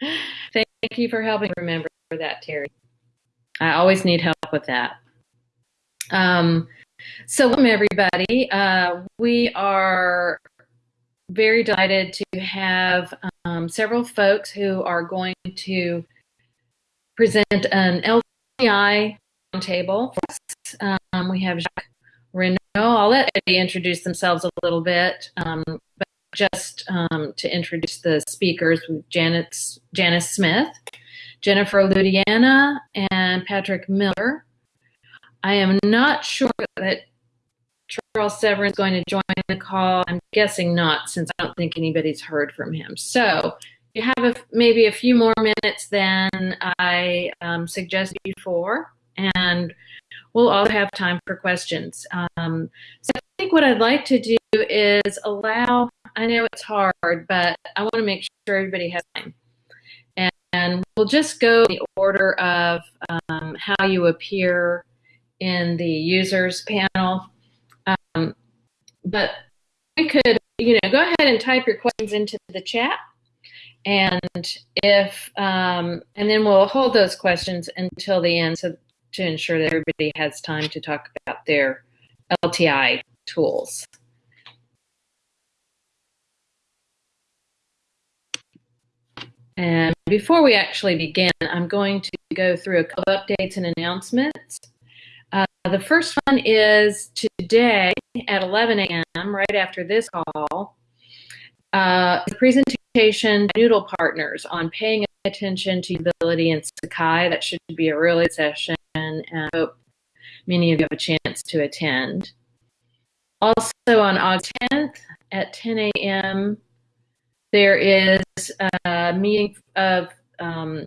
Thank you for helping remember that, Terry. I always need help with that. Um, so, welcome everybody. Uh, we are very delighted to have um, several folks who are going to present an LTI roundtable. Um, we have Jacques Raynauld. I'll let Eddie introduce themselves a little bit, um, but just um, to introduce the speakers, Janet, Janice Smith, Jennifer Ludiana, and Patrick Miller. I am not sure that Charles Severance is going to join the call. I'm guessing not, since I don't think anybody's heard from him. So you have a, maybe a few more minutes than I um, suggested before, and we'll all have time for questions. Um, so I think what I'd like to do is allow, I know it's hard, but I want to make sure everybody has time. And, and we'll just go in the order of um, how you appear in the users panel. Um, but we could, you know, go ahead and type your questions into the chat. And if, um, and then we'll hold those questions until the end so to ensure that everybody has time to talk about their LTI tools. And before we actually begin, I'm going to go through a couple of updates and announcements. Uh, the first one is today at 11 a.m., right after this call, uh, the presentation Noodle Partners on paying attention to usability in Sakai. That should be a really good session, and I hope many of you have a chance to attend. Also on August 10th at 10 a.m., there is a meeting of um,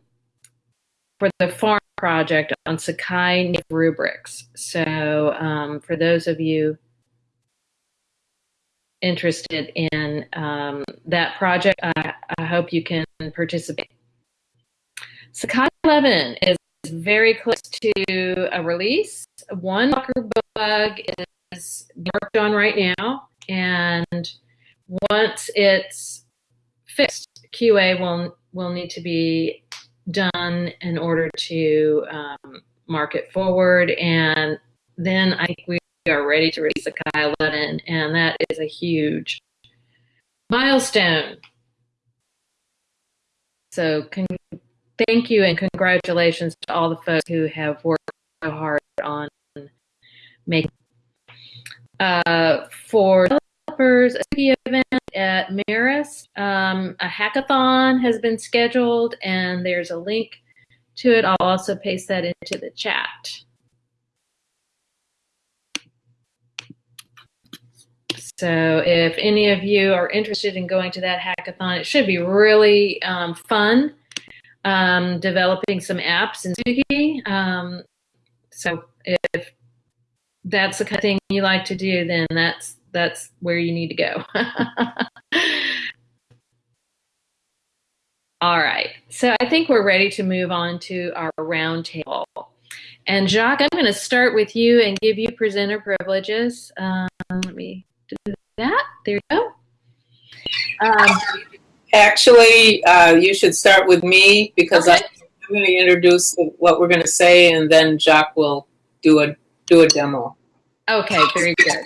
for the farm project on Sakai rubrics. So um, for those of you interested in um, that project, I, I, hope you can participate. Sakai 11 is very close to a release. One bug is worked on right now, and once it's fixed, QA will will need to be done in order to um, mark it forward, and then I think we are ready to release Sakai 11, and that is a huge milestone. So thank you and congratulations to all the folks who have worked so hard on making. Uh, for developers, a event at Marist, um, a hackathon has been scheduled, and there's a link to it. I'll also paste that into the chat. So if any of you are interested in going to that hackathon, it should be really um, fun um, developing some apps in Tsugi. Um, so if that's the kind of thing you like to do, then that's that's where you need to go. All right, so I think we're ready to move on to our roundtable. And Jacques, I'm going to start with you and give you presenter privileges. Um, let me do that. There you go. Um, Actually, uh, you should start with me because okay. I'm going to introduce what we're going to say, and then Jacques will do a do a demo. Okay, very good.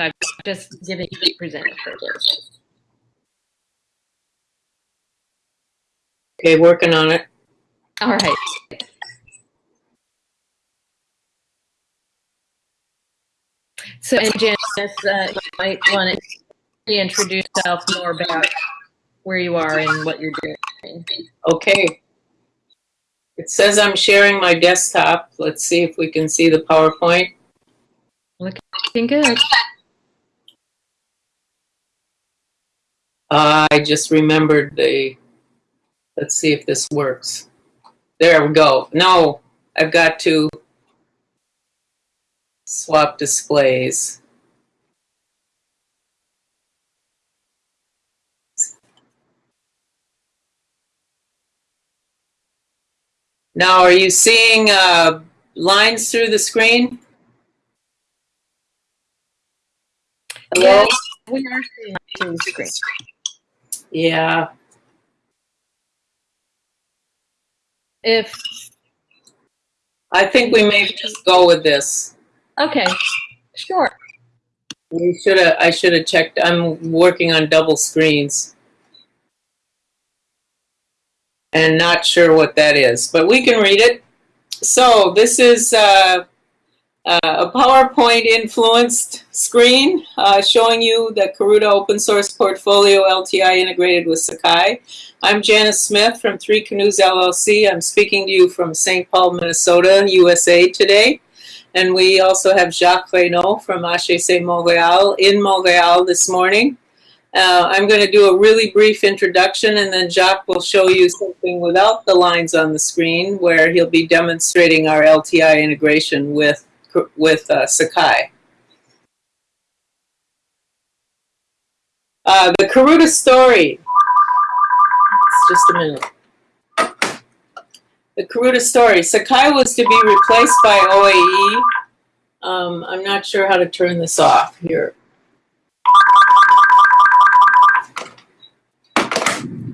So I'm just giving you presenter privilege. Okay, working on it. All right. So, and Janice, uh, you might want to introduce yourself more about where you are and what you're doing. Okay. It says I'm sharing my desktop. Let's see if we can see the PowerPoint. Looking good. I just remembered the, let's see if this works. There we go. No, I've got to swap displays. Now, are you seeing uh, lines through the screen? Hello? Yes, we are seeing through the screen. Yeah. if, I think we may just go with this. okay, sure. We should have, I should have checked, I'm working on double screens. And not sure what that is, but we can read it. So this is uh, uh, a PowerPoint influenced screen uh, showing you the Karuta open source portfolio LTI integrated with Sakai. I'm Janice Smith from Three Canoes LLC. I'm speaking to you from St. Paul, Minnesota, USA today. And we also have Jacques Raynauld from HEC Montreal in Montreal this morning. Uh, I'm going to do a really brief introduction and then Jacques will show you something without the lines on the screen where he'll be demonstrating our LTI integration with, with uh, Sakai. Uh, the Karuta story. Just a minute. The Karuta story. Sakai was to be replaced by OAE. Um, I'm not sure how to turn this off here.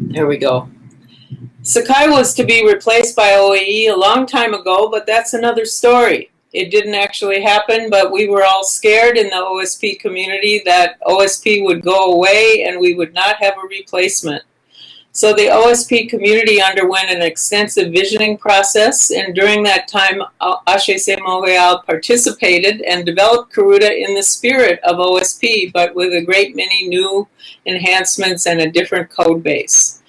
There we go. Sakai was to be replaced by OAE a long time ago, but that's another story. It didn't actually happen, but we were all scared in the OSP community that OSP would go away and we would not have a replacement. So the OSP community underwent an extensive visioning process, and during that time, uh, HEC Montreal participated and developed Karuta in the spirit of OSP, but with a great many new enhancements and a different code base.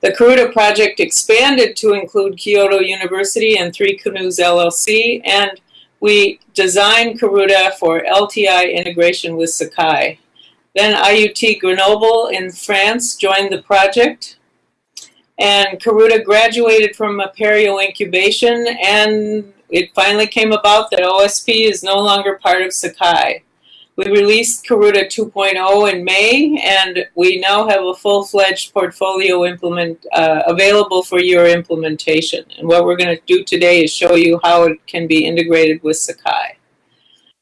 The Karuta project expanded to include Kyoto University and Three Canoes LLC, and we designed Karuta for LTI integration with Sakai. Then IUT Grenoble in France joined the project, and Karuta graduated from Apereo incubation and it finally came about that OSP is no longer part of Sakai. We released Karuta 2.0 in May and we now have a full-fledged portfolio implement uh, available for your implementation. And what we're going to do today is show you how it can be integrated with Sakai.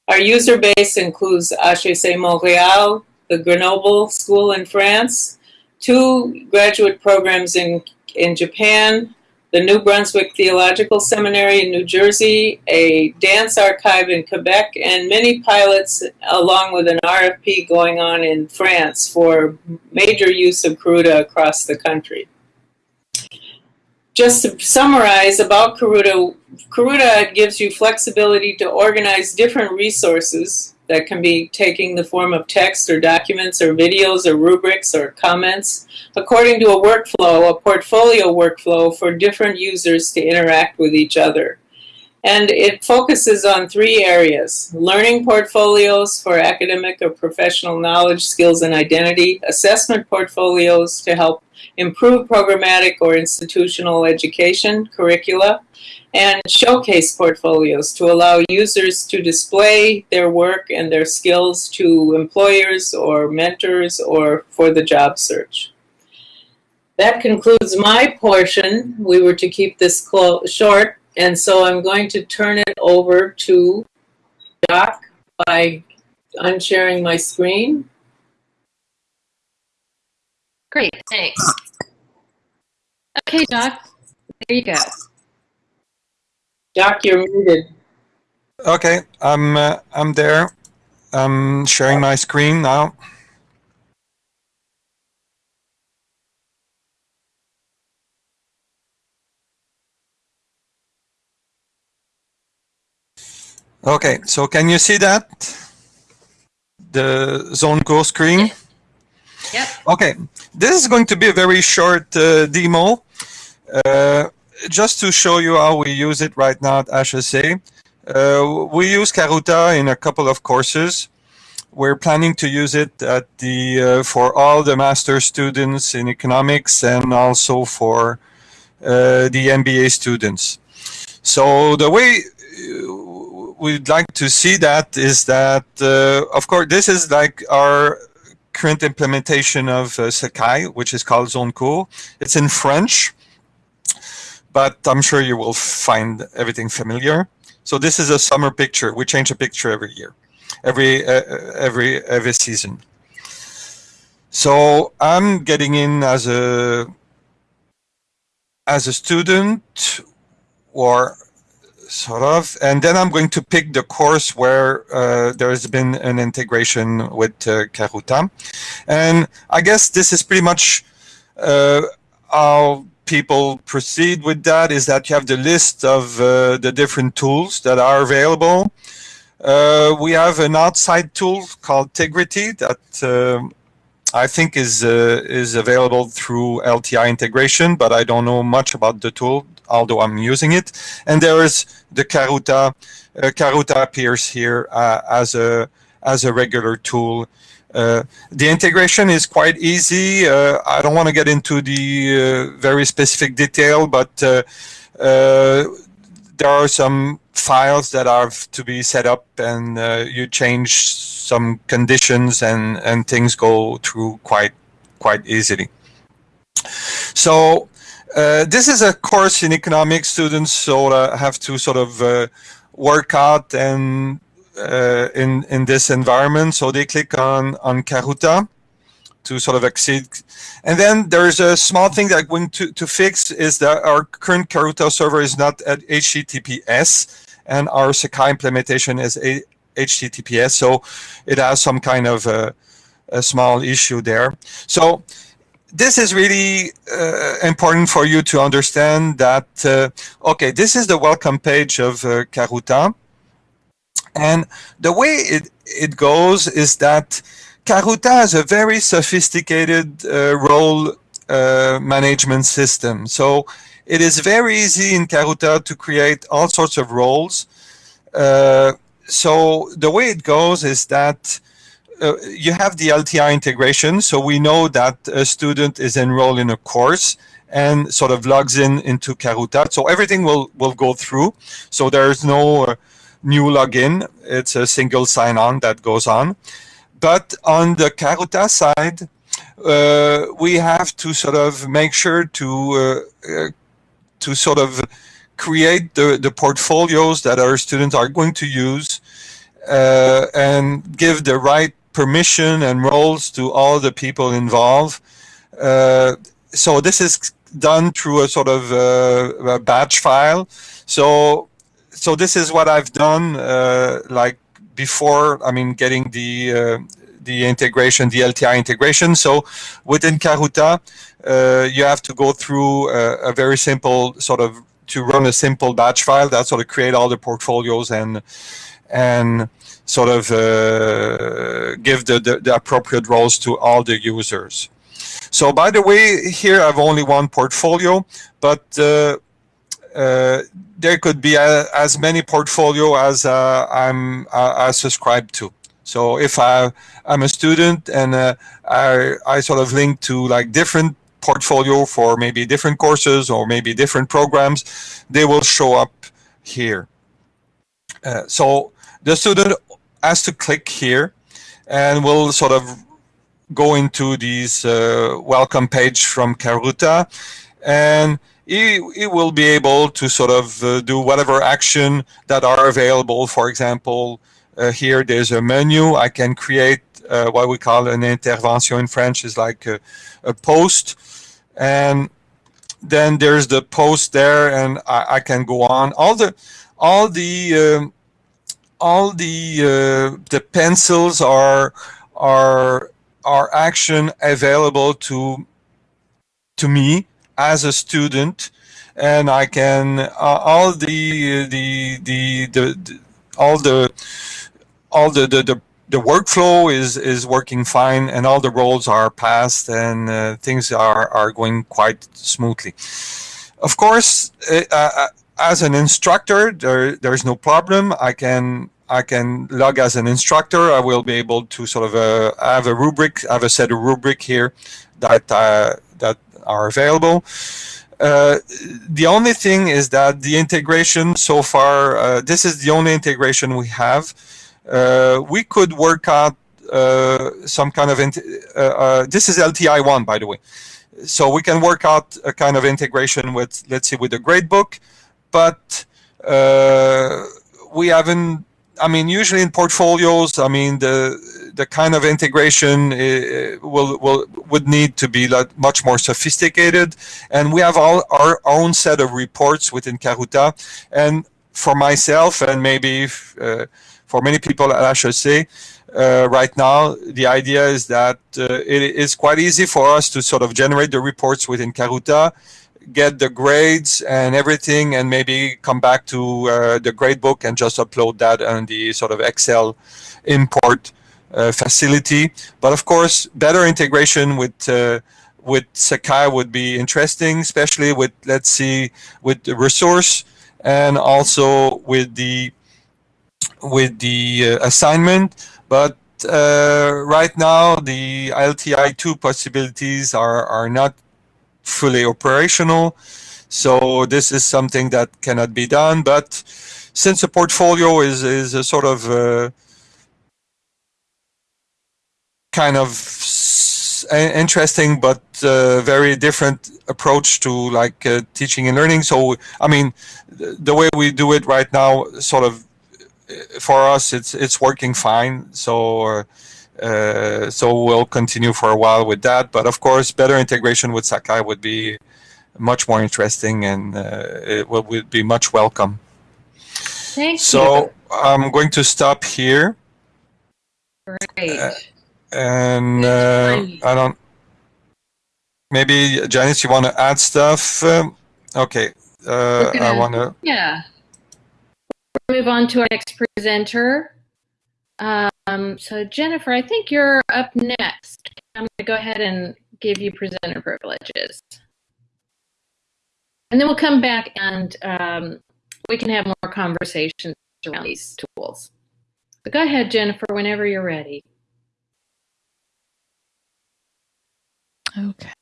Our user base includes HEC Montreal, the Grenoble School in France, two graduate programs in, in Japan, the New Brunswick Theological Seminary in New Jersey, a dance archive in Quebec, and many pilots along with an RFP going on in France for major use of Karuta across the country. Just to summarize about Karuta, Karuta gives you flexibility to organize different resources that can be taking the form of text or documents or videos or rubrics or comments according to a workflow, a portfolio workflow for different users to interact with each other. And it focuses on three areas, learning portfolios for academic or professional knowledge, skills, and identity, assessment portfolios to help improve programmatic or institutional education curricula, and showcase portfolios to allow users to display their work and their skills to employers or mentors or for the job search. That concludes my portion. We were to keep this short, and so I'm going to turn it over to Doc by unsharing my screen. Great, thanks. Okay, Doc, there you go. Doc, you're muted. Okay, I'm uh, I'm there. I'm sharing my screen now. Okay, so can you see that? The ZoneCours screen? Yep. Okay, this is going to be a very short uh, demo. Uh, just to show you how we use it right now at HEC, uh, we use Karuta in a couple of courses. We're planning to use it at the uh, for all the master students in economics and also for uh, the MBA students. So the way uh, we'd like to see that is that, uh, of course, this is like our current implementation of uh, Sakai, which is called ZoneCours. It's in French but I'm sure you will find everything familiar. So this is a summer picture. We change a picture every year, every uh, every every season. So I'm getting in as a as a student or sort of, and then I'm going to pick the course where uh, there's been an integration with uh, Karuta. And I guess this is pretty much uh, how people proceed with that is that you have the list of uh, the different tools that are available. Uh, we have an outside tool called Tegrity that uh, I think is is available through LTI integration, but I don't know much about the tool although I'm using it. And there is the Karuta. Uh, Karuta appears here uh, as a as a regular tool. Uh, the integration is quite easy. Uh, I don't want to get into the uh, very specific detail, but uh, there are some files that have to be set up and you change some conditions and, and things go through quite quite easily. So uh, this is a course in economics. Students sort of have to sort of uh, work out and uh, in in this environment. So they click on on Karuta to sort of exceed. And then there's a small thing that going to, to fix is that our current Karuta server is not at HTTPS and our Sakai implementation is a HTTPS. So it has some kind of a, a small issue there. So this is really uh, important for you to understand that, uh, okay, this is the welcome page of uh, Karuta. And the way it, it goes is that Karuta has a very sophisticated uh, role uh, management system. So it is very easy in Karuta to create all sorts of roles. Uh, so the way it goes is that uh, you have the LTI integration, so we know that a student is enrolled in a course and sort of logs in into Karuta. So everything will, will go through. So there's no uh, new login. It's a single sign-on that goes on. But on the Karuta side, uh, we have to sort of make sure to uh, uh, to sort of create the, the portfolios that our students are going to use uh, and give the right permission and roles to all the people involved. Uh, so this is done through a sort of uh, a batch file. So so this is what I've done uh, like before. I mean, getting the uh, the integration, the LTI integration. So within Karuta, uh, you have to go through a, a very simple sort of to run a simple batch file that sort of create all the portfolios and and sort of uh, give the, the, the, appropriate roles to all the users. So by the way, here I've only one portfolio, but uh, uh, there could be a, as many portfolio as uh, I'm uh, subscribed to. So if I, I'm a student and uh, I, I sort of link to like different portfolio for maybe different courses or maybe different programs, they will show up here. Uh, so the student has to click here and we'll sort of go into this uh, welcome page from Karuta and he, he will be able to sort of uh, do whatever action that are available. For example, uh, here there's a menu. I can create uh, what we call an intervention in French is like a, a post and then there's the post there and I, I can go on. All the all the um, all the uh, the pencils are are are action available to to me as a student and I can uh, all the, the the the all the all the, the the the workflow is is working fine and all the roles are passed and uh, things are are going quite smoothly of course uh, uh as an instructor, there there's no problem. I can I can log as an instructor. I will be able to sort of uh, have a rubric, have a set of rubric here that uh, that are available. Uh, the only thing is that the integration so far, uh, this is the only integration we have. Uh, we could work out uh, some kind of, this is LTI1 by the way. So we can work out a kind of integration with, let's see, with the gradebook but uh, we haven't. I mean, usually in portfolios, I mean the the kind of integration uh, will, will would need to be much more sophisticated. And we have all our own set of reports within Karuta and for myself and maybe uh, for many people at HEC uh, right now the idea is that uh, it is quite easy for us to sort of generate the reports within Karuta get the grades and everything and maybe come back to uh, the gradebook and just upload that on the sort of Excel import. uh, facility. But of course, better integration with uh, with Sakai would be interesting, especially with let's see with the resource and also with the with the uh, assignment. But uh, right now, the LTI2 possibilities are are not fully operational. So this is something that cannot be done. But since a portfolio is, is a sort of uh, kind of interesting but uh, very different approach to like uh, teaching and learning. So I mean, the way we do it right now, sort of for us, it's it's working fine. So uh, uh, so we'll continue for a while with that. But of course, better integration with Sakai would be much more interesting and uh, it would be much welcome. Thank so you. I'm going to stop here. Great. And uh, I don't. Maybe Janice, you want to add stuff? Um, okay. Uh, gonna, I want to. Yeah. We'll move on to our next presenter. Um, so Jennifer, I think you're up next. I'm going to go ahead and give you presenter privileges. And then we'll come back and um, we can have more conversations around these tools. But go ahead, Jennifer, whenever you're ready. Okay.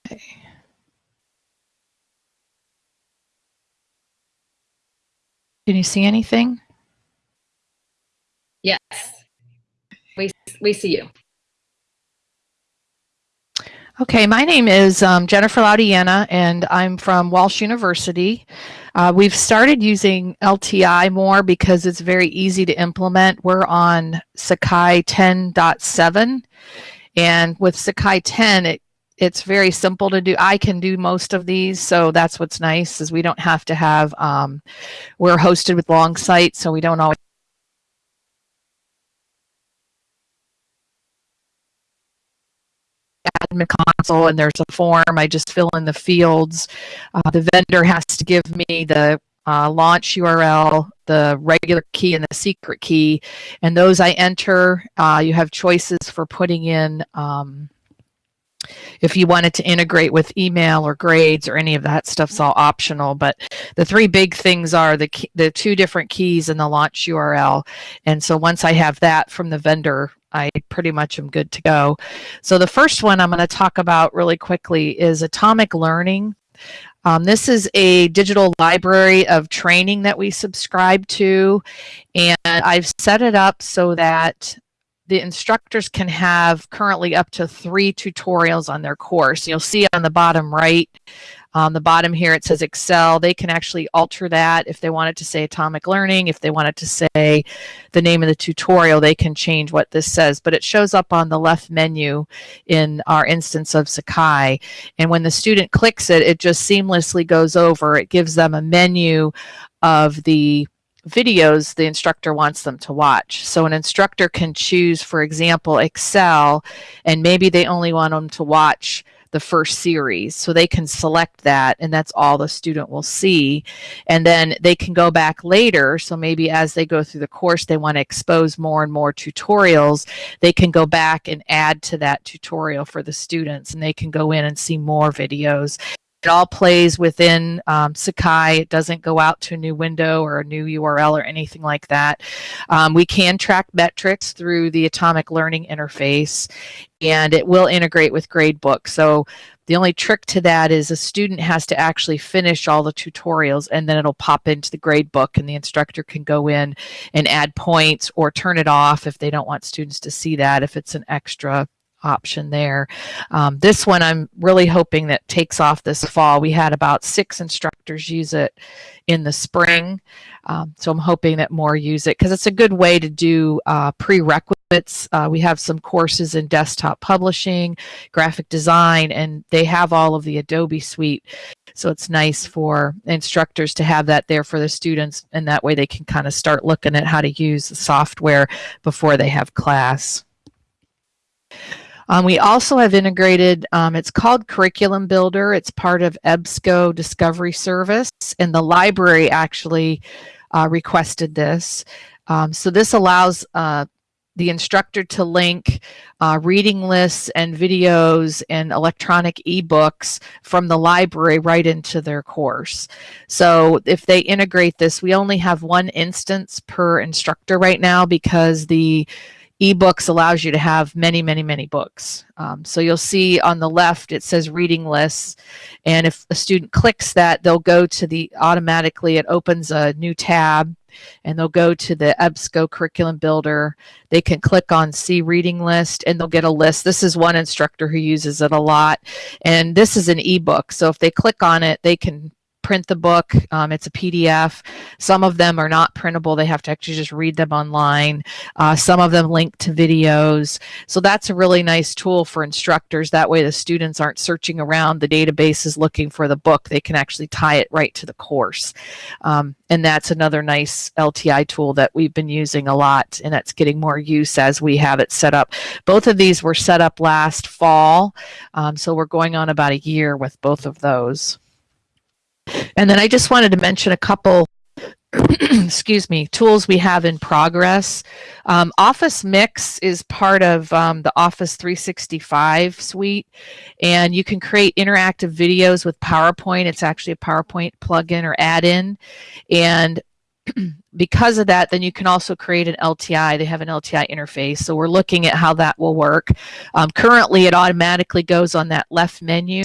Can you see anything? Yes we, we see you. Okay, my name is um, Jennifer Laudiana, and I'm from Walsh University. Uh, we've started using LTI more because it's very easy to implement. We're on Sakai 10.7, and with Sakai 10, it it's very simple to do. I can do most of these, so that's what's nice is we don't have to have. Um, we're hosted with long Longsight, so we don't always admin console and there's a form. I just fill in the fields. Uh, the vendor has to give me the uh, launch URL, the regular key, and the secret key. And those I enter. Uh, you have choices for putting in. Um, if you wanted to integrate with email or grades or any of that stuff's all optional but the three big things are the key, the two different keys and the launch url and so once i have that from the vendor I pretty much am good to go. So the first one I'm going to talk about really quickly is Atomic Learning. Um, this is a digital library of training that we subscribe to, and I've set it up so that the instructors can have currently up to three tutorials on their course. You'll see on the bottom right on the bottom here it says Excel. They can actually alter that if they wanted to say Atomic Learning. If they wanted to say the name of the tutorial, they can change what this says. But it shows up on the left menu in our instance of Sakai. And when the student clicks it, it just seamlessly goes over. It gives them a menu of the videos the instructor wants them to watch. So an instructor can choose, for example, Excel, and maybe they only want them to watch the first series. So they can select that and that's all the student will see. And then they can go back later. So maybe as they go through the course, they want to expose more and more tutorials. They can go back and add to that tutorial for the students and they can go in and see more videos. It all plays within um, Sakai. It doesn't go out to a new window or a new URL or anything like that. Um, we can track metrics through the Atomic Learning interface, and it will integrate with Gradebook. So the only trick to that is a student has to actually finish all the tutorials and then it'll pop into the gradebook and the instructor can go in and add points or turn it off if they don't want students to see that if it's an extra option there. Um, this one I'm really hoping that takes off this fall. We had about six instructors use it in the spring. Um, so I'm hoping that more use it because it's a good way to do uh, prerequisites. Uh, we have some courses in desktop publishing, graphic design, and they have all of the Adobe suite. So it's nice for instructors to have that there for the students, and that way they can kind of start looking at how to use the software before they have class. Um, we also have integrated, um, it's called Curriculum Builder. It's part of EBSCO Discovery Service, and the library actually uh, requested this. Um, so this allows uh, the instructor to link uh, reading lists and videos and electronic ebooks from the library right into their course. So if they integrate this, we only have one instance per instructor right now because the ebooks allows you to have many many many books. Um, so you'll see on the left it says reading lists. And if a student clicks that they'll go to the automatically it opens a new tab and they'll go to the EBSCO curriculum builder. They can click on see reading list and they'll get a list. This is one instructor who uses it a lot. And this is an ebook. So if they click on it they can print the book. Um, it's a PDF. Some of them are not printable. They have to actually just read them online. Uh, some of them link to videos. So that's a really nice tool for instructors. That way the students aren't searching around the databases looking for the book. They can actually tie it right to the course. Um, and that's another nice LTI tool that we've been using a lot and that's getting more use as we have it set up. Both of these were set up last fall. Um, so we're going on about a year with both of those. And then I just wanted to mention a couple excuse me, tools we have in progress. Um, Office Mix is part of um, the Office 365 suite, and you can create interactive videos with PowerPoint. It's actually a PowerPoint plugin or add-in, and because of that, then you can also create an LTI. They have an LTI interface, so we're looking at how that will work. Um, currently, it automatically goes on that left menu,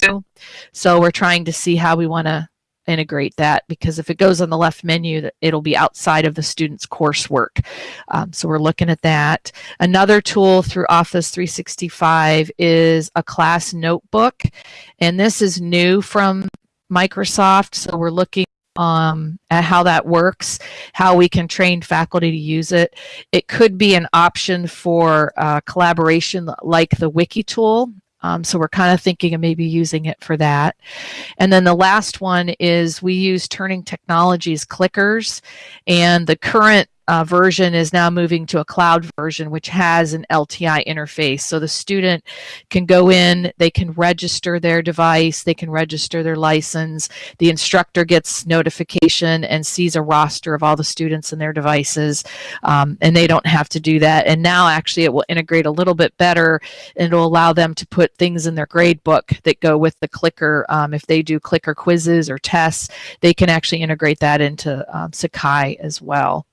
so we're trying to see how we want to integrate that because if it goes on the left menu it'll be outside of the student's coursework um, so we're looking at that another tool through office 365 is a class notebook and this is new from microsoft so we're looking um, at how that works, how we can train faculty to use it. It could be an option for uh, collaboration like the wiki tool um, so we're kind of thinking of maybe using it for that. And then the last one is we use Turning Technologies clickers and the current uh, version is now moving to a cloud version, which has an LTI interface. So the student can go in, they can register their device, they can register their license. The instructor gets notification and sees a roster of all the students and their devices, um, and they don't have to do that. And now actually it will integrate a little bit better and it'll allow them to put things in their grade book that go with the clicker. Um, if they do clicker quizzes or tests, they can actually integrate that into um, Sakai as well.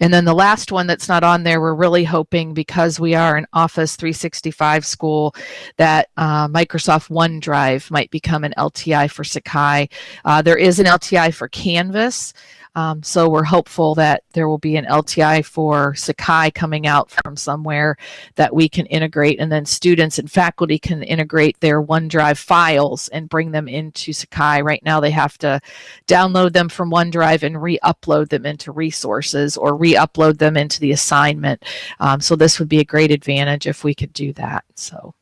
And then the last one that's not on there, we're really hoping because we are an Office 365 school that uh, Microsoft OneDrive might become an LTI for Sakai. Uh, there is an LTI for Canvas. Um, so we're hopeful that there will be an LTI for Sakai coming out from somewhere that we can integrate, and then students and faculty can integrate their OneDrive files and bring them into Sakai. Right now, they have to download them from OneDrive and re-upload them into resources or re-upload them into the assignment. Um, so this would be a great advantage if we could do that. So,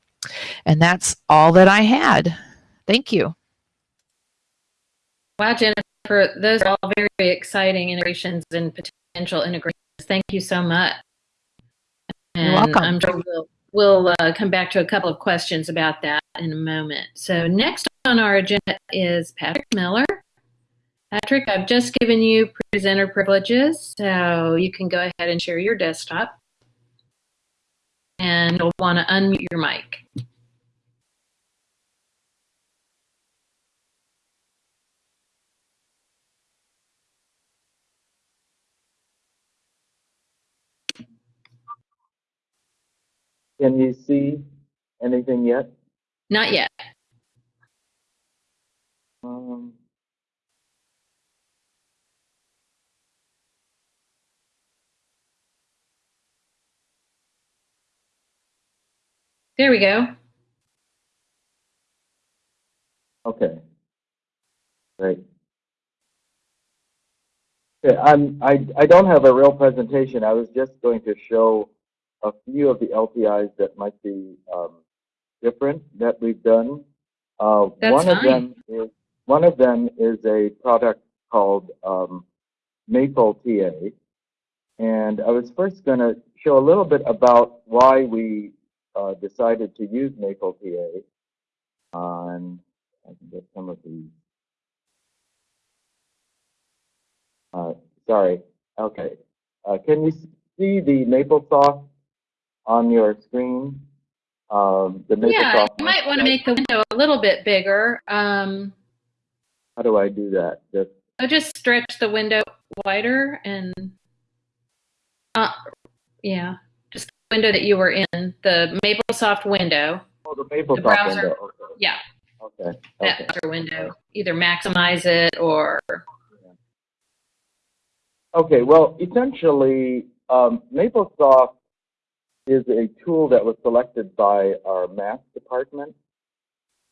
and that's all that I had. Thank you. Wow, Jennifer for those are all very exciting integrations and potential integrations. Thank you so much. And You're welcome. I'm sure we'll, we'll uh, come back to a couple of questions about that in a moment. So next on our agenda is Patrick Miller. Patrick, I've just given you presenter privileges, so you can go ahead and share your desktop. And you'll want to unmute your mic. Can you see anything yet? Not yet. Um, There we go. Okay. Great. Okay, I'm, I, I don't have a real presentation. I was just going to show a few of the LTIs that might be um, different that we've done. Uh, one of them is one of them is a product called um, Maple TA, and I was first going to show a little bit about why we uh, decided to use Maple TA. On I can get some of these. Uh, sorry. Okay. Uh, can you see the MapleSoft on your screen? Um, the. Yeah, you might want to make the window a little bit bigger. Um, How do I do that? Just so just stretch the window wider and, uh, yeah, just the window that you were in, the MapleSoft window. oh, the MapleSoft browser. window. Okay. Yeah, Okay. that Okay. browser window. Either maximize it or Okay, well, essentially, um, MapleSoft is a tool that was selected by our math department.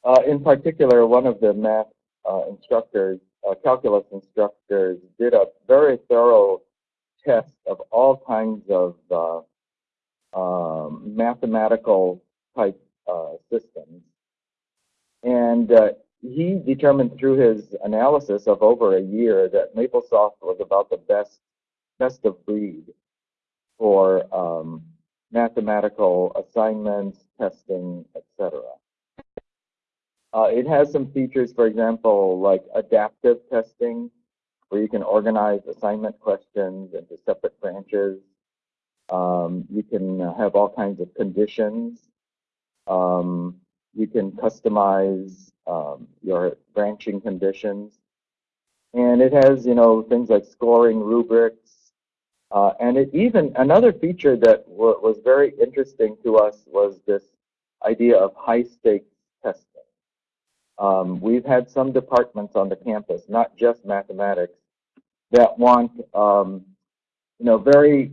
Uh, in particular, one of the math uh, instructors, uh, calculus instructors, did a very thorough test of all kinds of uh, um, mathematical type uh, systems. And uh, he determined through his analysis of over a year that MapleSoft was about the best best of breed for um, mathematical assignments, testing, etc. Uh, it has some features, for example, like adaptive testing, where you can organize assignment questions into separate branches. Um, you can have all kinds of conditions. Um, you can customize um, your branching conditions. And it has, you know, things like scoring rubrics. Uh, and it even, another feature that wa- was very interesting to us was this idea of high stakes testing. Um, we've had some departments on the campus, not just mathematics, that want, um, you know, very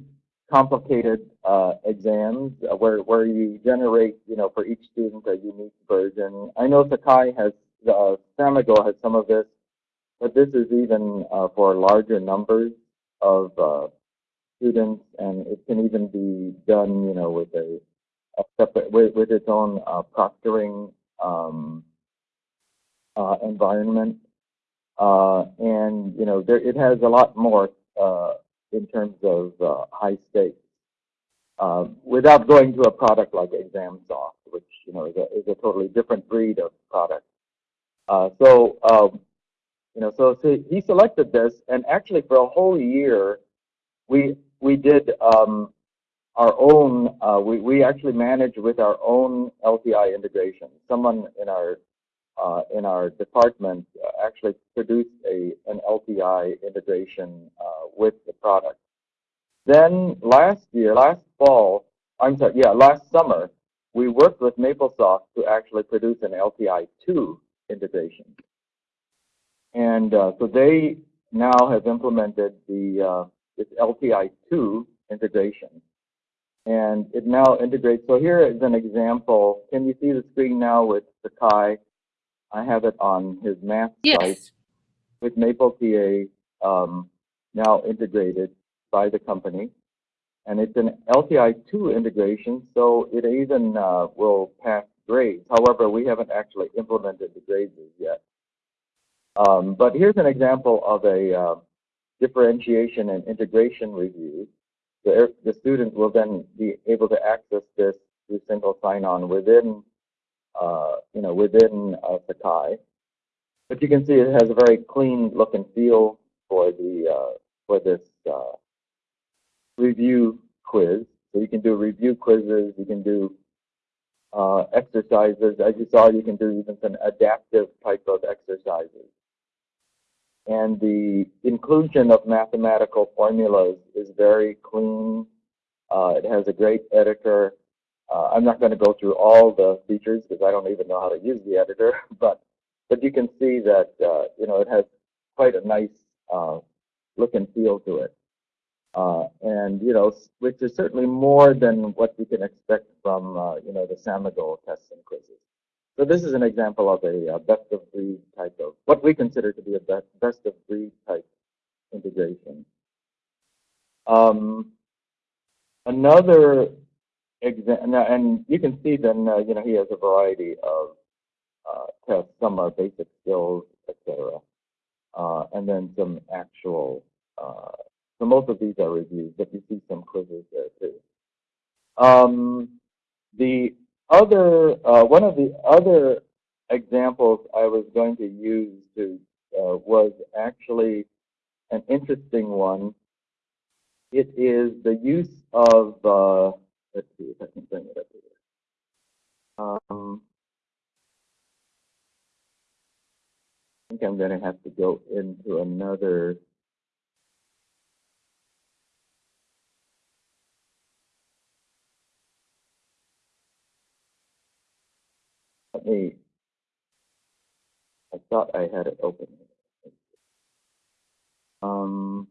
complicated uh, exams uh, where where you generate, you know, for each student a unique version. I know Sakai has, uh, has some of this, but this is even uh, for larger numbers of uh, students, and it can even be done, you know, with a, a separate with, with its own uh, proctoring um, uh, environment, uh, and you know, there, it has a lot more uh, in terms of uh, high stakes. Without going to a product like ExamSoft, which you know is a, is a totally different breed of product. So um, you know, so, so he selected this, and actually for a whole year, we we did um, our own. Uh, we we actually managed with our own LTI integration. Someone in our uh, in our department uh, actually produced a an LTI integration uh, with the product. Then last year, last fall, I'm sorry, yeah, last summer, we worked with MapleSoft to actually produce an LTI2 integration. And uh, so they now have implemented the this LTI2 integration. And it now integrates, so here is an example. Can you see the screen now with Sakai? I have it on his math site with Maple TA um, now integrated by the company. And it's an LTI2 integration, so it even uh, will pass grades. However, we haven't actually implemented the grades yet. Um, but here's an example of a uh, differentiation and integration review. The, the student will then be able to access this through single sign-on within, uh, you know, within uh, Sakai. But you can see it has a very clean look and feel for the uh, for this uh, review quiz. So you can do review quizzes. You can do uh, exercises. As you saw, you can do even some adaptive type of exercises. And the inclusion of mathematical formulas is very clean. Uh, it has a great editor. Uh, I'm not going to go through all the features because I don't even know how to use the editor, but but you can see that uh, you know it has quite a nice uh, look and feel to it. Uh, and, you know, which is certainly more than what you can expect from, uh, you know, the Samigo tests and quizzes. So this is an example of a, best of breed type of, what we consider to be a best, best of breed type integration. Um, another example, and you can see then, uh, you know, he has a variety of uh, tests. Some are basic skills, etc. Uh, and then some actual, uh, so most of these are reviews, but you see some quizzes there too. Um, the other, uh, one of the other examples I was going to use to, uh, was actually an interesting one. It is the use of, uh, let's see if I can bring it up here. Um, I think I'm going to have to go into another. Let me. I thought I had it open. Um.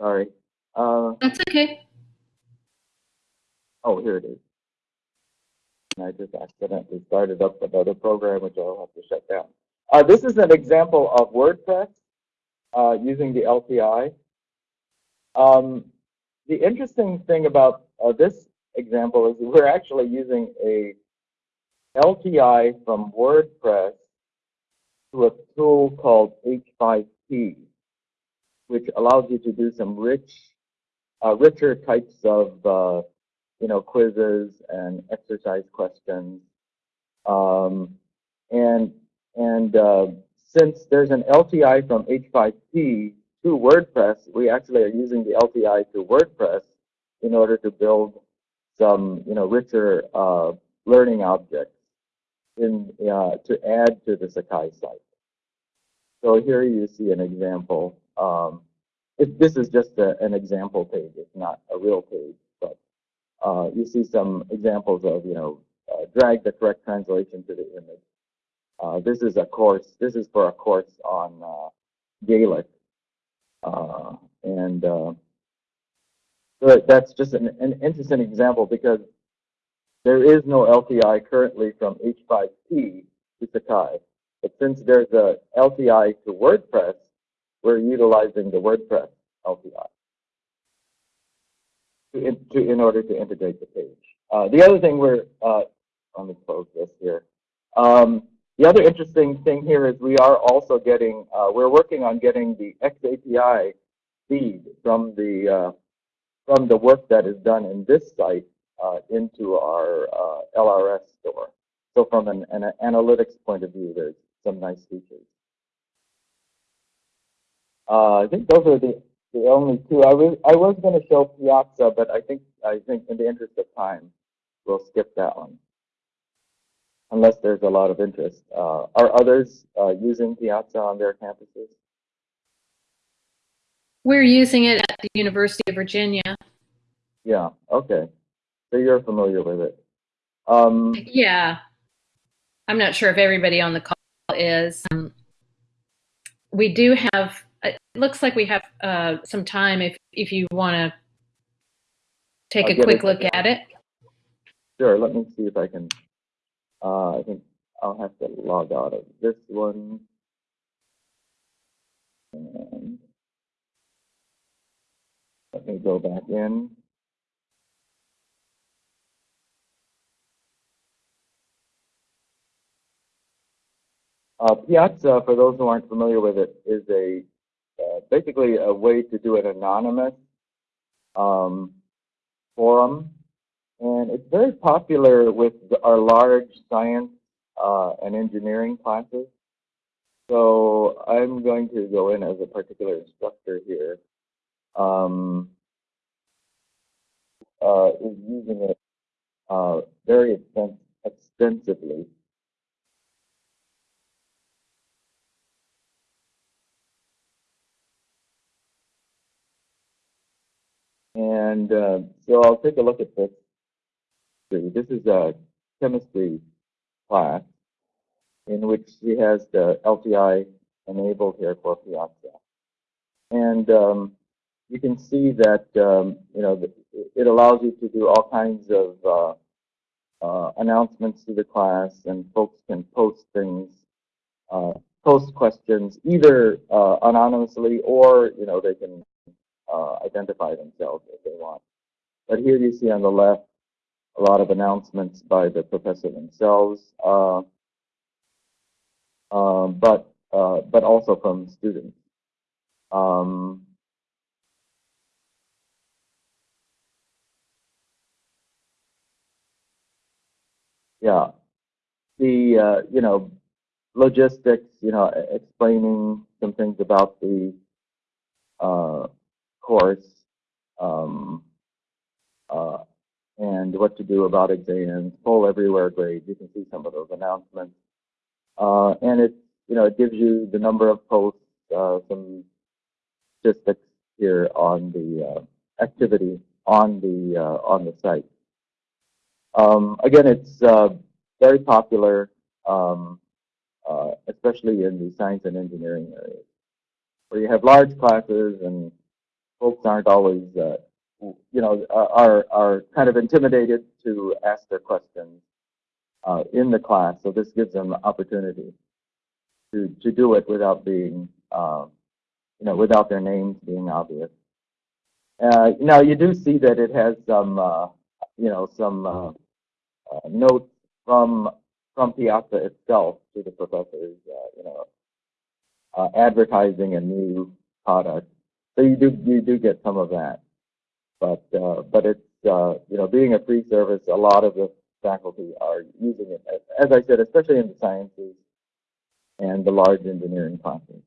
Sorry. Uh. That's okay. Oh, here it is. And I just accidentally started up another program, which I'll have to shut down. Uh, this is an example of WordPress uh, using the LTI. Um, the interesting thing about uh, this example is we're actually using a LTI from WordPress to a tool called H5P, which allows you to do some rich, uh, richer types of uh, you know, quizzes and exercise questions. Um, and and uh, since there's an LTI from H5P to WordPress, we actually are using the LTI to WordPress in order to build some, you know, richer uh, learning objects in uh, to add to the Sakai site. So here you see an example. Um, it, this is just a, an example page. It's not a real page, but uh, you see some examples of, you know, uh, drag the correct translation to the image. Uh, this is a course, this is for a course on uh, Gaelic. And so that's just an, an interesting example because there is no LTI currently from H5P to Sakai. But since there's a LTI to WordPress, we're utilizing the WordPress LTI to in, to, in order to integrate the page. Uh, the other thing we're, uh, let me close this here. Um, the other interesting thing here is we are also getting, uh, we're working on getting the XAPI feed from the uh, from the work that is done in this site uh, into our uh, LRS store. So from an, an analytics point of view, there's some nice features. Uh, I think those are the, the only two. I was I was going to show Piazza, but I think I think in the interest of time, we'll skip that one. Unless there's a lot of interest. Uh, are others uh, using Piazza on their campuses? We're using it at the University of Virginia. Yeah. Okay. So you're familiar with it. Um, Yeah. I'm not sure if everybody on the call is. Um, we do have, it looks like we have uh, some time if, if you want to take I'll a quick it. look at it. Sure, let me see if I can, uh, I think I'll have to log out of this one. And let me go back in. Uh, Piazza, for those who aren't familiar with it, is a uh, basically a way to do an anonymous um, forum and it's very popular with the, our large science uh, and engineering classes. So I'm going to go in as a particular instructor here. Um, uh, is using it uh, very extens extensively. And uh, so I'll take a look at this. This is a chemistry class in which she has the LTI enabled here for Piazza. and um, you can see that um, you know it allows you to do all kinds of uh, uh, announcements to the class, and folks can post things, uh, post questions either uh, anonymously or you know they can uh, identify themselves if they want. But here you see on the left a lot of announcements by the professor themselves, uh, but but also from students. Um, yeah, the uh, you know logistics, you know, explaining some things about the uh, course um, uh, and what to do about exams, poll everywhere grades. You can see some of those announcements, uh, and it you know it gives you the number of posts, uh, some statistics here on the uh, activity on the on the site. Um, again, it's uh, very popular, um, uh, especially in the science and engineering areas, where you have large classes and folks aren't always, uh, you know, are are kind of intimidated to ask their questions uh, in the class. So this gives them opportunity to to do it without being um, you know, without their names being obvious. Uh, now you do see that it has some, uh, you know, some notes from from Piazza itself to the professors, uh, you know, uh, advertising a new product. So you do you do get some of that, but but it's you know being a free service, a lot of the faculty are using it, as I said, especially in the sciences and the large engineering classes.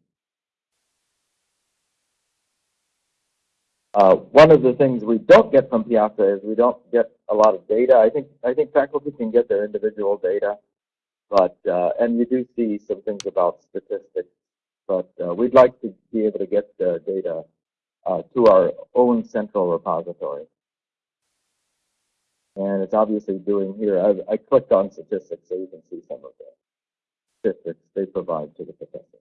Uh, one of the things we don't get from Piazza is we don't get a lot of data. I think I think faculty can get their individual data, but uh, and you do see some things about statistics, but uh, we'd like to be able to get the data uh, to our own central repository. And it's obviously doing here. I, I clicked on statistics so you can see some of the statistics they provide to the professor.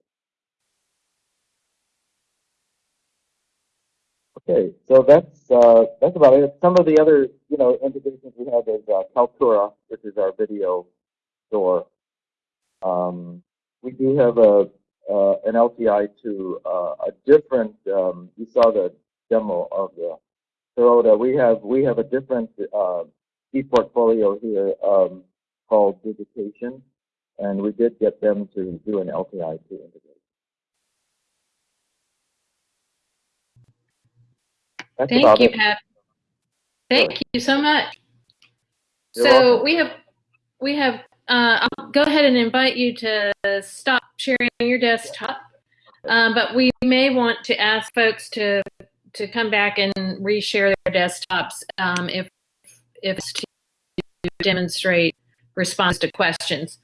Okay, so that's uh, that's about it. Some of the other you know integrations we have is uh, Kaltura, which is our video store. Um, we do have a uh, an LTI to uh, a different. Um, you saw the demo of the Sirota. We have we have a different uh, e-portfolio here um, called Digication, and we did get them to do an LTI to integrate. That's Thank you, it. Pat. Thank sure. you so much. You're so welcome. we have we have uh, I'll go ahead and invite you to stop sharing your desktop, um, but we may want to ask folks to to come back and reshare their desktops um, if if to demonstrate response to questions.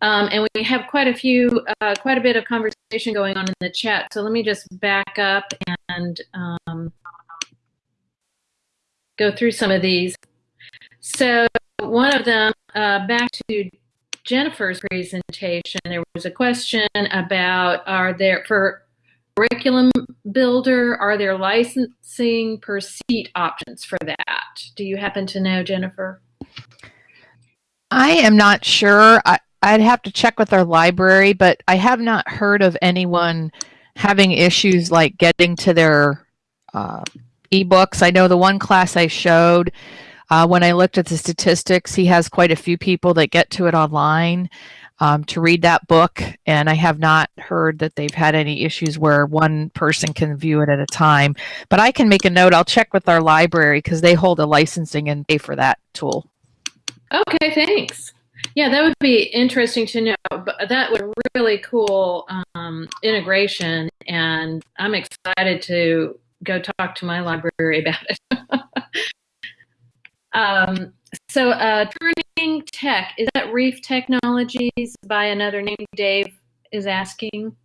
Um, and we have quite a few, uh, quite a bit of conversation going on in the chat. So let me just back up and um, go through some of these. So one of them, uh, back to Jennifer's presentation, there was a question about are there, for curriculum builder, are there licensing per seat options for that? Do you happen to know, Jennifer? I am not sure. I, I'd have to check with our library, but I have not heard of anyone having issues like getting to their uh, ebooks. I know the one class I showed, uh, when I looked at the statistics, he has quite a few people that get to it online um, to read that book, and I have not heard that they've had any issues where one person can view it at a time. But I can make a note. I'll check with our library because they hold a licensing and pay for that tool. Okay, thanks. Yeah, that would be interesting to know. But that would really cool um, integration, and I'm excited to go talk to my library about it. um, so, uh, Turning Tech, is that Reef Technologies by another name? Dave is asking.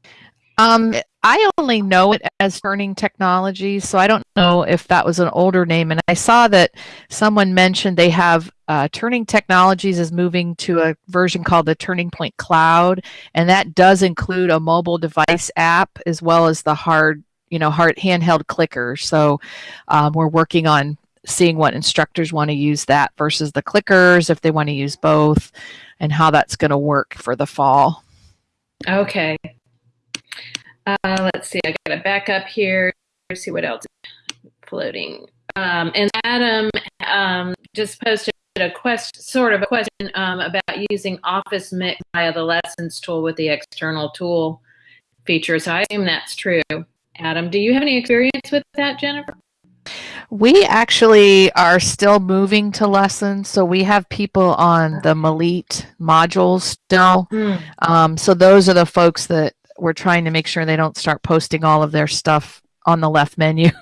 Um, I only know it as Turning Technologies, so I don't know if that was an older name. And I saw that someone mentioned they have uh, Turning Technologies is moving to a version called the Turning Point Cloud, and that does include a mobile device app as well as the hard you know, hard, handheld clickers. So um, we're working on seeing what instructors want to use that versus the clickers, if they want to use both, and how that's going to work for the fall. Okay. Uh, let's see. I got to back up here. See what else is floating. Um, and Adam um, just posted a question, sort of a question um, about using Office Mix via the Lessons tool with the external tool feature. So I assume that's true. Adam, do you have any experience with that, Jennifer? We actually are still moving to lessons, so we have people on the Melete modules still. Hmm. Um, so those are the folks that we're trying to make sure they don't start posting all of their stuff on the left menu.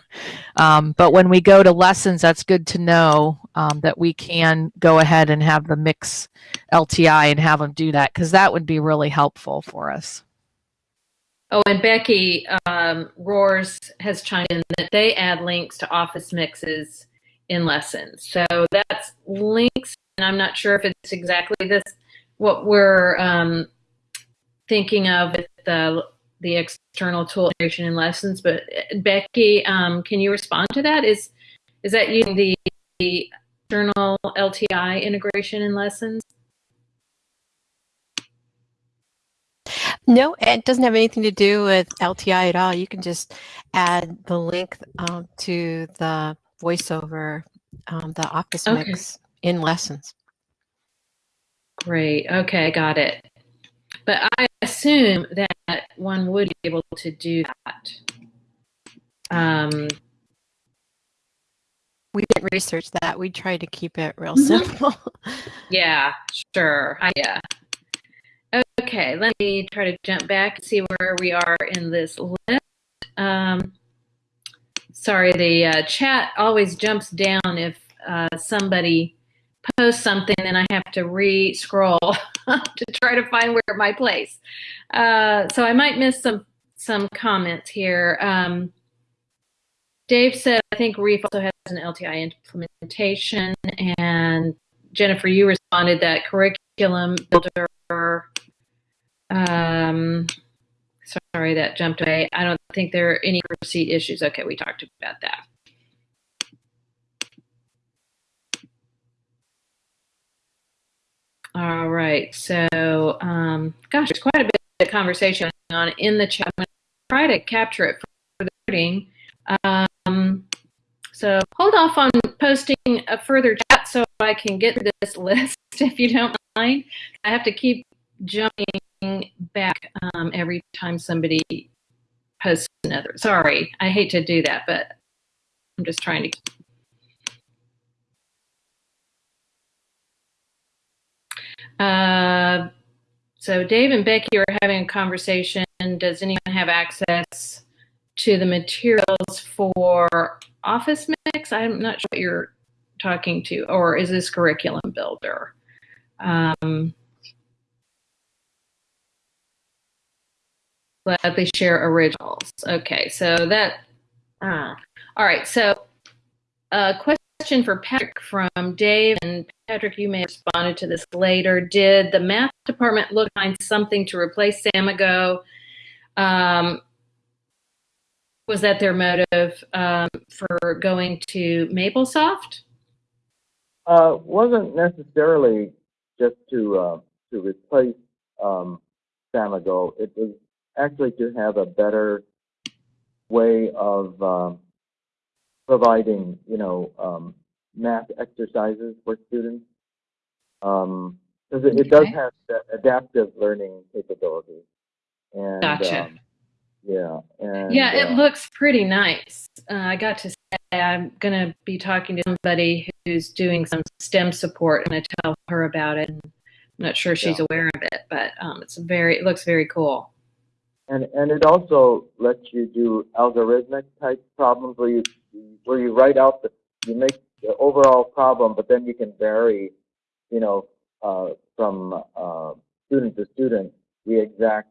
Um, but when we go to lessons, that's good to know um, that we can go ahead and have the mix LTI and have them do that because that would be really helpful for us. Oh, and Becky um, Roars has chimed in that they add links to Office mixes in lessons. So that's links, and I'm not sure if it's exactly this what we're um, thinking of with the the external tool integration in lessons. But Becky, um, can you respond to that? Is is that using the, the external LTI integration in lessons? No, it doesn't have anything to do with LTI at all. You can just add the link um, to the voiceover, um, the Office Okay. mix in lessons. Great. Okay, got it. But I assume that one would be able to do that. Um, We didn't research that. We tried to keep it real Mhm. simple. yeah, sure. I, yeah. Okay, let me try to jump back and see where we are in this list. Um, sorry, the uh, chat always jumps down if uh, somebody posts something, and I have to re-scroll to try to find where my place. Uh, so I might miss some some comments here. Um, Dave said, I think Reef also has an LTI implementation, and Jennifer, you responded that curriculum builder. Um, sorry, that jumped away. I don't think there are any receipt issues. Okay, we talked about that. All right, so um, gosh, there's quite a bit of conversation going on in the chat. I'm going to try to capture it for the voting. Um, so hold off on posting a further chat so I can get this list if you don't mind. I have to keep jumping back um, every time somebody posts another. Sorry, I hate to do that, but I'm just trying to. Uh, so Dave and Becky are having a conversation. Does anyone have access to the materials for Office Mix? I'm not sure what you're talking to, or is this curriculum builder? Um, gladly share originals. Okay, so that. Uh, all right, so a question for Patrick from Dave, and Patrick, you may have responded to this later. Did the math department look find something to replace Samigo? Um, was that their motive um, for going to MapleSoft? Uh, wasn't necessarily just to uh, to replace um, Samigo. It was actually to have a better way of um, providing, you know, um, math exercises for students. Because it, it does have adaptive learning capabilities. And, Gotcha. um, yeah. And, Yeah, it uh, looks pretty nice. Uh, I got to say, I'm going to be talking to somebody who's doing some STEM support. And I'm going to tell her about it. I'm not sure she's Yeah. aware of it, but um, it's very, it looks very cool. And and it also lets you do algorithmic type problems where you where you write out the you make the overall problem, but then you can vary, you know, uh, from uh, student to student the exact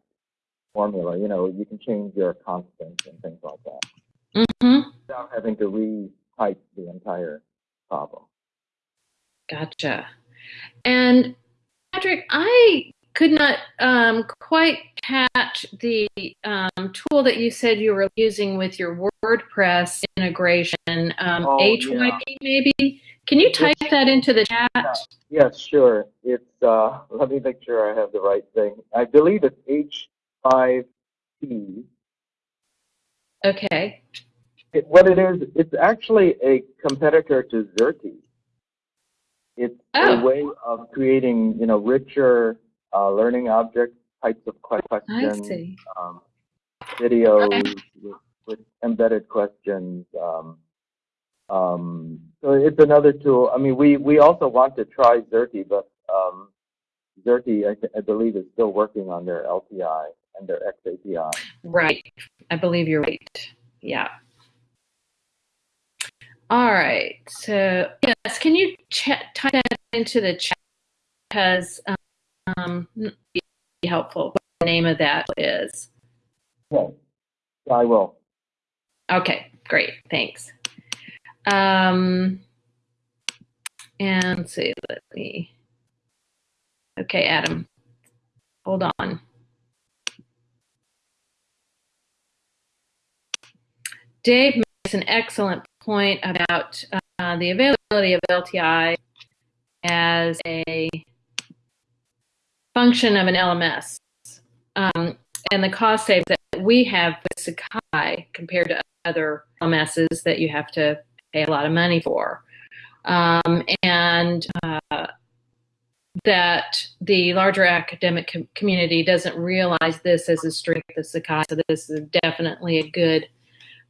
formula. You know, you can change your constants and things like that hmm without having to retype the entire problem. Gotcha. And Patrick, I could not um, quite catch the um, tool that you said you were using with your WordPress integration. Um, Oh, HYP, maybe? Can you type that into the chat? Yes, sure. It's, uh, let me make sure I have the right thing. I believe it's H5P. Okay. It, what it is, it's actually a competitor to Xerte. It's Oh. a way of creating, you know, richer uh, learning object types of questions, um, videos Okay. with, with embedded questions. Um, um, so it's another tool. I mean, we, we also want to try Xerte, but um, Xerte, I, I believe, is still working on their LTI and their XAPI. Right. I believe you're right. Yeah. All right. So, yes, can you chat, type that into the chat? Because um, be helpful. What the name of that is. Okay. I will. Okay, great. Thanks. Um, and let's see, let me. Okay, Adam, hold on. Dave makes an excellent point about uh, the availability of LTI as a function of an LMS um, and the cost save that we have with Sakai compared to other LMSs that you have to pay a lot of money for. Um, and uh, that the larger academic com- community doesn't realize this as a strength of Sakai. So this is definitely a good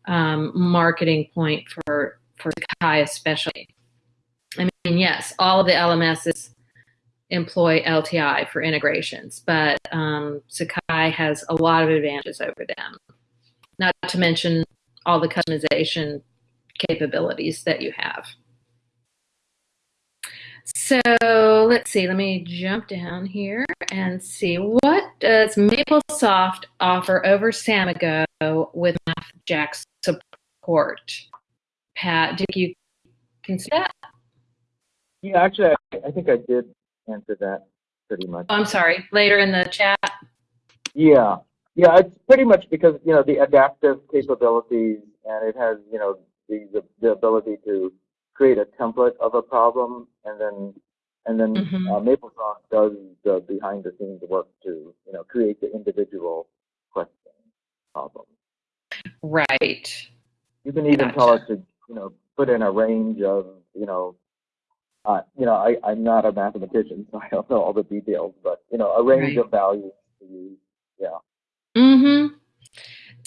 um, marketing point for for Sakai, especially. I mean, yes, all of the LMSs employ LTI for integrations, but um, Sakai has a lot of advantages over them. Not to mention all the customization capabilities that you have. So let's see, let me jump down here and see what does MapleSoft offer over Samigo with MathJax support? Pat, did you consider that? Yeah, actually, I, I think I did answer that pretty much. Oh, I'm sorry, later in the chat. Yeah, yeah, it's pretty much because you know the adaptive capabilities, and it has you know the the, the ability to create a template of a problem, and then and then Mhm. uh, MapleSoft does the behind the scenes work to you know create the individual question problem. Right. You can even tell Gotcha. it to you know put in a range of you know. Uh, you know, I, I'm not a mathematician, so I don't know all the details, but you know, a range Right. of values to use. Yeah. Mm-hmm.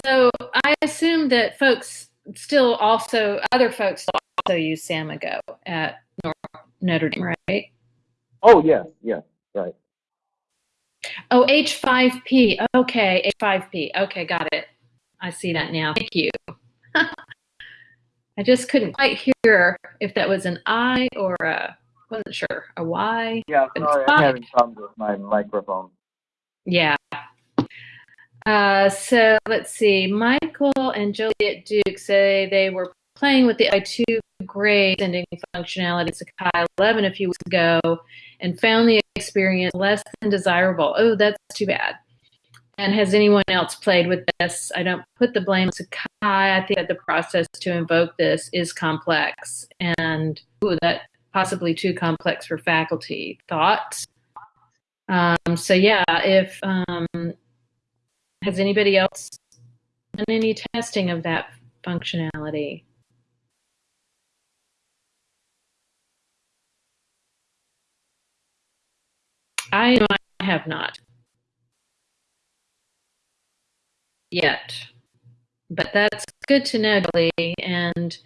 So I assume that folks still also, other folks also use Samigo at Notre Dame, right? Oh yeah, yeah, right. Oh, H5P. Okay, H5P. Okay, got it. I see that now. Thank you. I just couldn't quite hear if that was an I or a, wasn't sure, a Y. Yeah, sorry. I'm having problems with my microphone. Yeah. Uh, so let's see. Michael and Juliet Duke say they were playing with the I2 grade sending functionality in Sakai 11 a few weeks ago and found the experience less than desirable. Oh, that's too bad. And has anyone else played with this? I don't put the blame on Sakai. I think that the process to invoke this is complex and ooh, that possibly too complex for faculty. Thoughts? Um, so yeah, if um, has anybody else done any testing of that functionality? I I have not yet, but that's good to know, Lee. And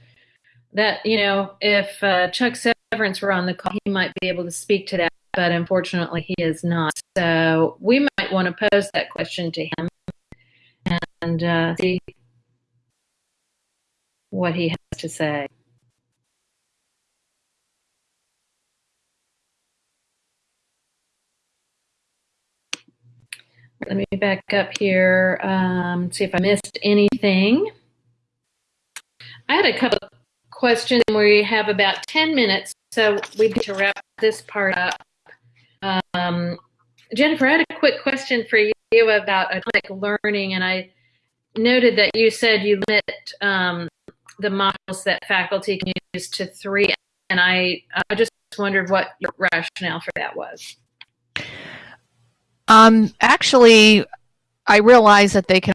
that you know, if uh, Chuck Severance were on the call, he might be able to speak to that. But unfortunately, he is not. So we might want to pose that question to him and uh, see what he has to say. Let me back up here, um, see if I missed anything. I had a couple questions, we have about 10 minutes, so we need to wrap this part up. Um, Jennifer, I had a quick question for you about atomic learning, and I noted that you said you limit um, the models that faculty can use to three, and I, I just wondered what your rationale for that was. Um, actually, I realize that they can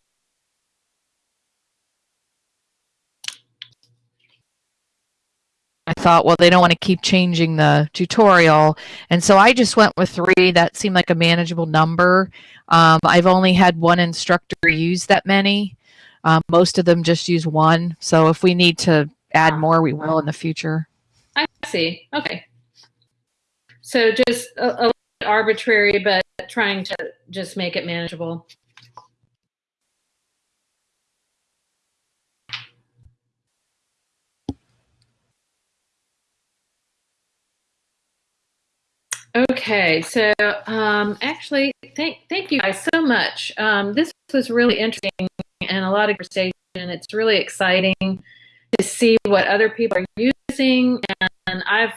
I thought, well, they don't want to keep changing the tutorial. And so I just went with three. That seemed like a manageable number. Um, I've only had one instructor use that many. Um, most of them just use one. So if we need to add more, we will in the future. I see. Okay. So just a, a arbitrary, but trying to just make it manageable. Okay, so um, actually, thank thank you guys so much. Um, this was really interesting and a lot of conversation. It's really exciting to see what other people are using, and I've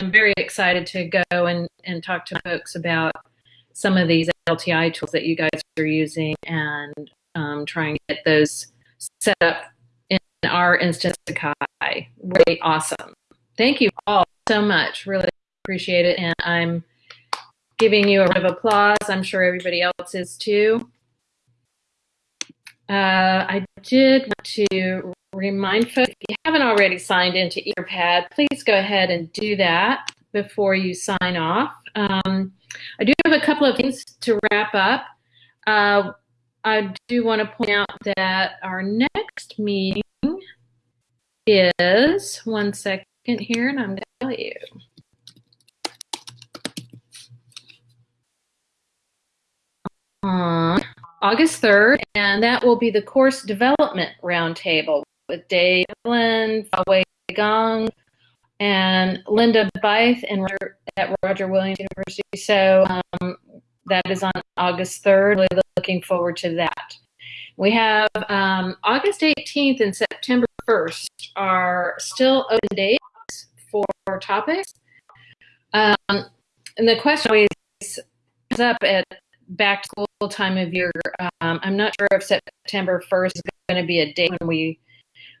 I'm very excited to go and, and talk to folks about some of these LTI tools that you guys are using and um, trying to get those set up in our instance of Sakai. Really awesome. Thank you all so much. Really appreciate it. And I'm giving you a round of applause. I'm sure everybody else is too. Uh, I did want to remind folks, if you haven't already signed into Etherpad, please go ahead and do that before you sign off. Um, I do have a couple of things to wrap up. Uh, I do want to point out that our next meeting is, one second here, and I'm going to tell you. On August 3rd, and that will be the course development roundtable with Dave Lynn, Fawei Gong, and Linda Byth and at Roger Williams University. So um, that is on August 3rd. Really looking forward to that. We have um, August 18th and September 1st are still open dates for topics. Um, and the question always comes up at back to school time of year. Um, I'm not sure if September 1st is going to be a date when we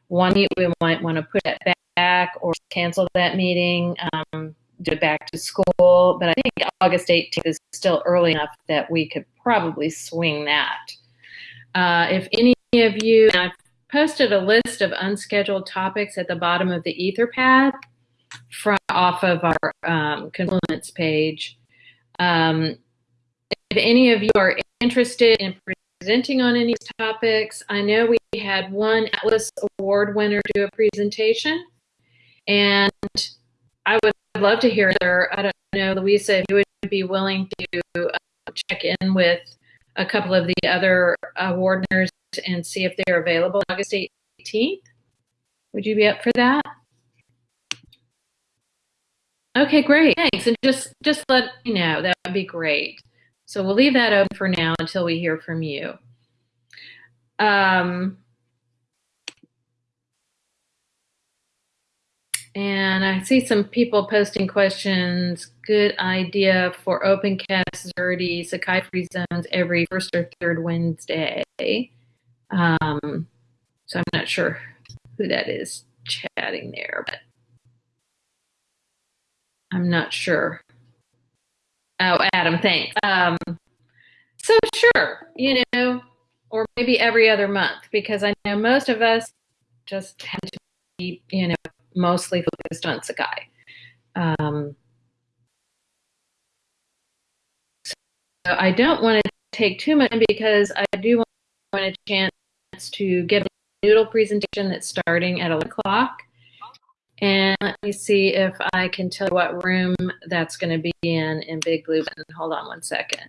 want to, we might want to put it back or cancel that meeting, um, do it back to school. But I think August 18th is still early enough that we could probably swing that. Uh, if any of you, I've posted a list of unscheduled topics at the bottom of the Etherpad from off of our um, Confluence page. Um, if any of you are interested in presenting on any topics, I know we had one Atlas Award winner do a presentation, and I would love to hear her. I don't know, Louisa, if you would be willing to uh, check in with a couple of the other award winners and see if they're available August 18th. Would you be up for that? Okay, great. Thanks. And just just let me know. That would be great. So we'll leave that open for now until we hear from you. Um, and I see some people posting questions. Good idea for OpenCast Sakai free zones every first or third Wednesday. Um, so I'm not sure who that is chatting there, but I'm not sure. Oh, Adam, thanks. Um, so sure, you know, or maybe every other month, because I know most of us just tend to be, you know, mostly focused on Sakai. Um, so I don't want to take too much because I do want a chance to get a noodle presentation that's starting at 11 o'clock. And let me see if I can tell you what room that's going to be in in Big Blue. Hold on one second.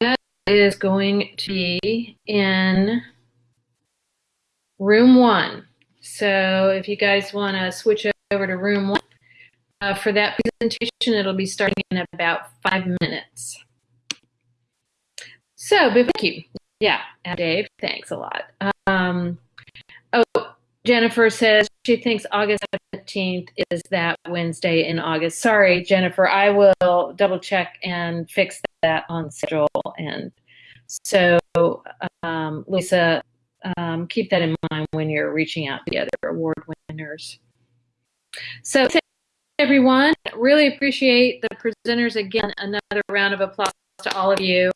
That is going to be in room one. So if you guys want to switch over to room one uh, for that presentation, it'll be starting in about five minutes. So, thank you. Yeah, Dave, thanks a lot. Um, oh, Jennifer says she thinks August 17th is that Wednesday in August. Sorry, Jennifer, I will double check and fix that on schedule. And so, um, Lisa, um, keep that in mind when you're reaching out to the other award winners. So, thank everyone. Really appreciate the presenters again. Another round of applause to all of you.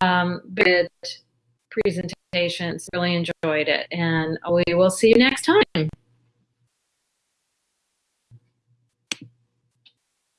Um, good presentations. Really enjoyed it. And we will see you next time.